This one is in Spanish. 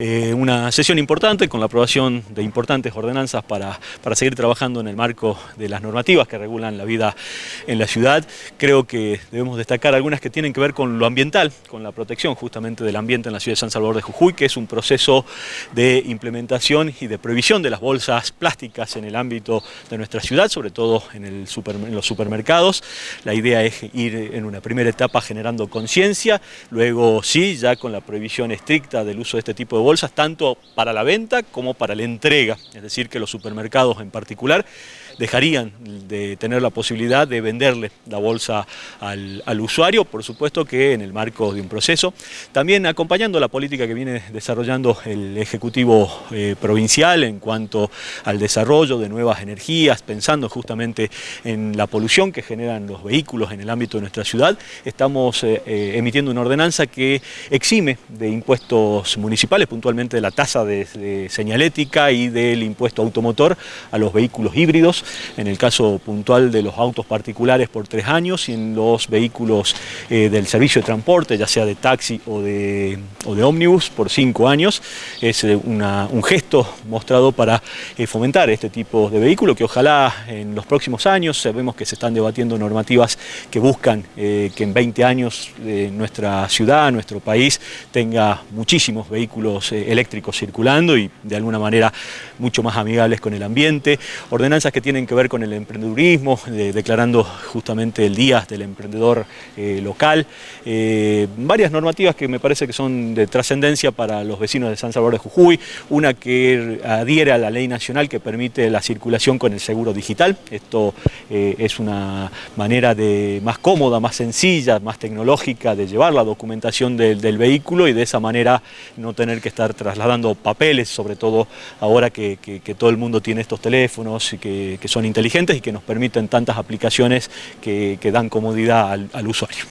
Eh, una sesión importante con la aprobación de importantes ordenanzas para, para, seguir trabajando en el marco de las normativas que regulan la vida en la ciudad. Creo que debemos destacar algunas que tienen que ver con lo ambiental, con la protección justamente del ambiente en la ciudad de San Salvador de Jujuy, que es un proceso de implementación y de prohibición de las bolsas plásticas en el ámbito de nuestra ciudad, sobre todo en, en los supermercados. La idea es ir en una primera etapa generando conciencia, luego sí, ya con la prohibición estricta del uso de este tipo de bolsas tanto para la venta como para la entrega, es decir que los supermercados en particular dejarían de tener la posibilidad de venderle la bolsa al, al, usuario, por supuesto que en el marco de un proceso. También acompañando la política que viene desarrollando el Ejecutivo eh, Provincial en cuanto al desarrollo de nuevas energías, pensando justamente en la polución que generan los vehículos en el ámbito de nuestra ciudad, estamos eh, eh, emitiendo una ordenanza que exime de impuestos municipales, puntualmente de la tasa de, señalética y del impuesto automotor a los vehículos híbridos, en el caso puntual de los autos particulares por tres años y en los vehículos eh, del servicio de transporte, ya sea de taxi o de, ómnibus, por cinco años. Es eh, un gesto mostrado para eh, fomentar este tipo de vehículo que ojalá en los próximos años, sabemos que se están debatiendo normativas que buscan que en 20 años nuestra ciudad, nuestro país, tenga muchísimos vehículos eh, eléctricos circulando y de alguna manera mucho más amigables con el ambiente. Ordenanzas que tienen que ver con el emprendedurismo, de, declarando justamente el Día del Emprendedor eh, Local. Eh, varias normativas que me parece que son de trascendencia para los vecinos de San Salvador de Jujuy. Una que adhiere a la ley nacional que permite la circulación con el seguro digital. Esto es una manera de, más cómoda, más sencilla, más tecnológica de llevar la documentación del, del vehículo y de esa manera no tener que estar trasladando papeles, sobre todo ahora que, todo el mundo tiene estos teléfonos que, son inteligentes y que nos permiten tantas aplicaciones que, dan comodidad al usuario.